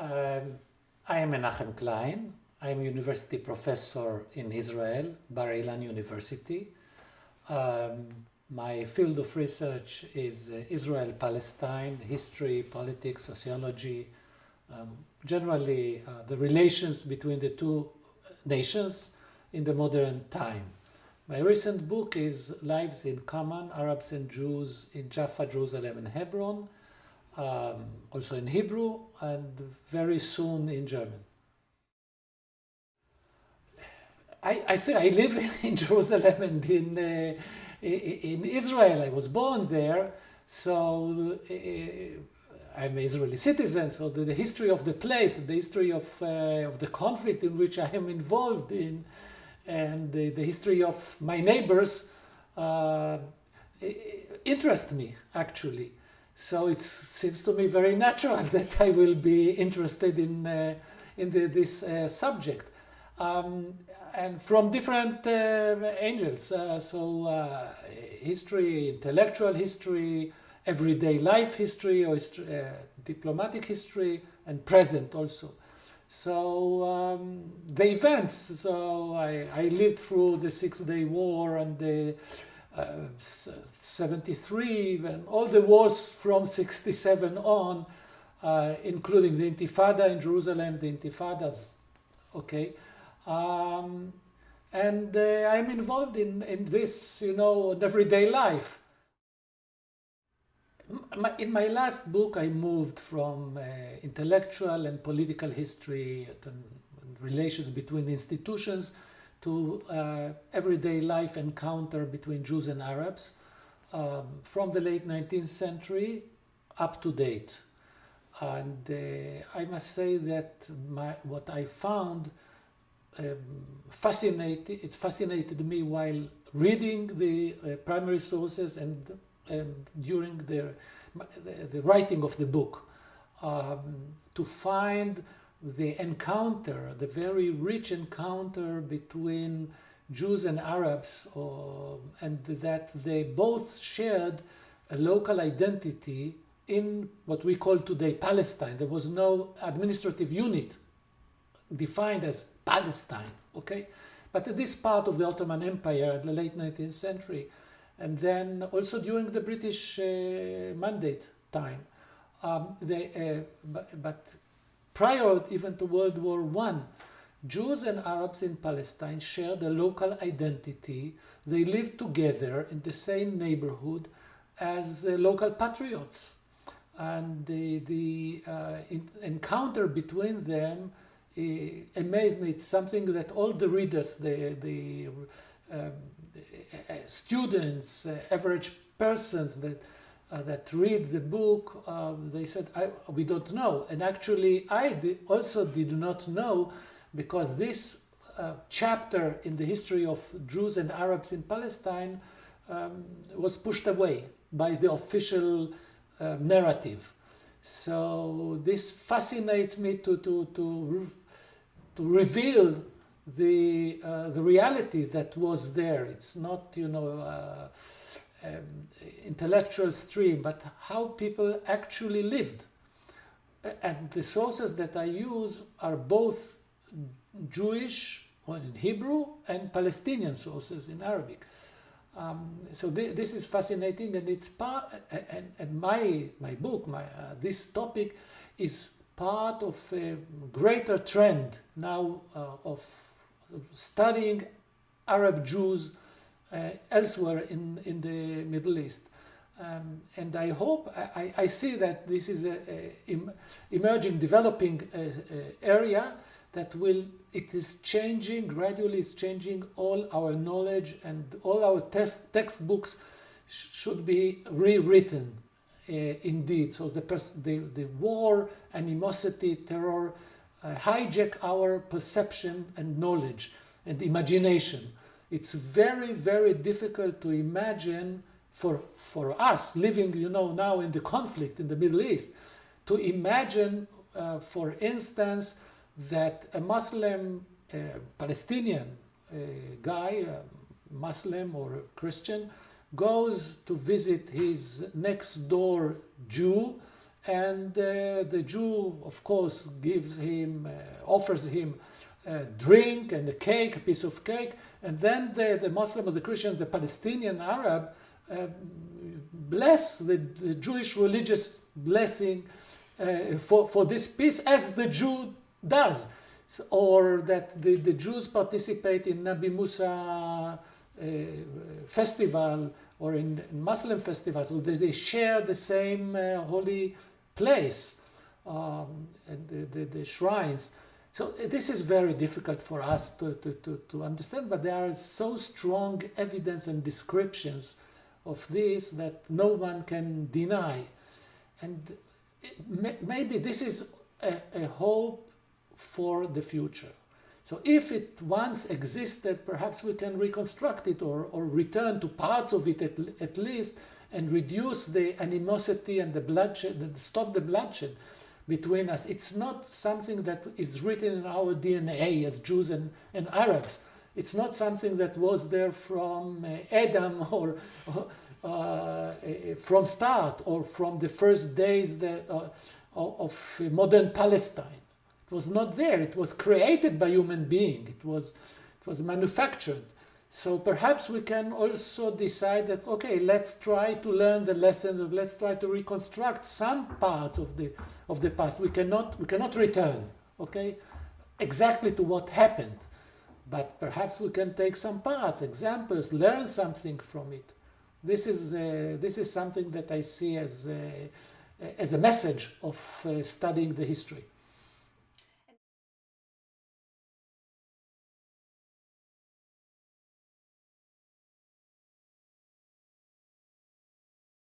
Um, I am Menachem Klein. I am a university professor in Israel, Bar Ilan University. Um, my field of research is uh, Israel-Palestine, history, politics, sociology, um, generally uh, the relations between the two nations in the modern time. My recent book is Lives in Common, Arabs and Jews in Jaffa, Jerusalem and Hebron, um, also in Hebrew and very soon in German. I, I say I live in Jerusalem and in, uh, in Israel. I was born there, so uh, I'm an Israeli citizen. So the, the, history of the place, the history of, uh, of the conflict in which I am involved in, and the, the history of my neighbors uh, interest me actually. So it seems to me very natural that I will be interested in, uh, in the, this uh, subject. Um, and from different uh, angles, uh, so uh, history, intellectual history, everyday life history, or diplomatic history, and present also. So um, the events, so I, I, lived through the Six-Day War and the uh, 73 and all the wars from 67 on, uh, including the Intifada in Jerusalem, the Intifadas, okay. Um, and uh, I'm involved in, in this, you know, everyday life in my last book, I moved from uh, intellectual and political history and relations between institutions to uh, everyday life encounter between Jews and Arabs um, from the late 19th century up to date. And uh, I must say that my, what I found um, fascinated, it fascinated me while reading the uh, primary sources and um, during the, the, writing of the book um, to find the encounter, the very rich encounter between Jews and Arabs, uh, and that they both shared a local identity in what we call today Palestine. There was no administrative unit defined as Palestine, okay? But this part of the Ottoman Empire at the late 19th century and then also during the British uh, mandate time. Um, they, uh, but, but, prior even to World War One, Jews and Arabs in Palestine shared a local identity. They lived together in the same neighborhood as uh, local patriots. And the, the uh, in, encounter between them uh, amazed me. It's something that all the readers, the, the um, uh, students, uh, average persons that uh, that read the book, um, they said, we don't know. And actually, I also did not know because this uh, chapter in the history of Jews and Arabs in Palestine um, was pushed away by the official uh, narrative. So this fascinates me to, to, to, to reveal the uh, the reality that was there. It's not you know uh, um, intellectual stream, but how people actually lived. And the sources that I use are both Jewish, or in Hebrew, and Palestinian sources in Arabic. Um, so th this is fascinating, and it's part. And, and my my book, my uh, this topic, is part of a greater trend now uh, of studying Arab Jews elsewhere in, in the Middle East. Um, and I hope, I, I, see that this is a, a emerging, developing uh, uh, area that will, it is changing, gradually it's changing all our knowledge and all our test, textbooks should be rewritten uh, indeed. So the, the, the war, animosity, terror, uh, hijack our perception and knowledge and imagination. It's very, very difficult to imagine for, for us living, you know, now in the conflict in the Middle East, to imagine, uh, for instance, that a Muslim, uh, Palestinian uh, guy, Muslim or Christian, goes to visit his next door Jew and uh, the Jew, of course, gives him, uh, offers him drink and a cake, a piece of cake, and then the, the Muslim or the Christian, the Palestinian Arab, uh, bless the, the, Jewish religious blessing uh, for, for this peace as the Jew does. So, or that the, the Jews participate in Nabi Musa uh, festival or in, in, Muslim festivals, so they, they share the same uh, holy place um, and the, the, the, shrines. So uh, this is very difficult for us to, to, to, to understand, but there are so strong evidence and descriptions of this that no one can deny. And uh, maybe this is a, a hope for the future. So if it once existed, perhaps we can reconstruct it or, or return to parts of it at, at least and reduce the animosity and the bloodshed, and stop the bloodshed between us. It's not something that is written in our DNA as Jews and, and Arabs. It's not something that was there from uh, Adam or, uh, uh, from start or from the first days that, uh, of modern Palestine. It was not there. It was created by human being. It was, it was manufactured. So perhaps we can also decide that, okay, let's try to learn the lessons and let's try to reconstruct some parts of the, of the past. We cannot, we cannot return, okay, exactly to what happened. But perhaps we can take some parts, examples, learn something from it. This is, uh, this is something that I see as, uh, as a message of uh, studying the history.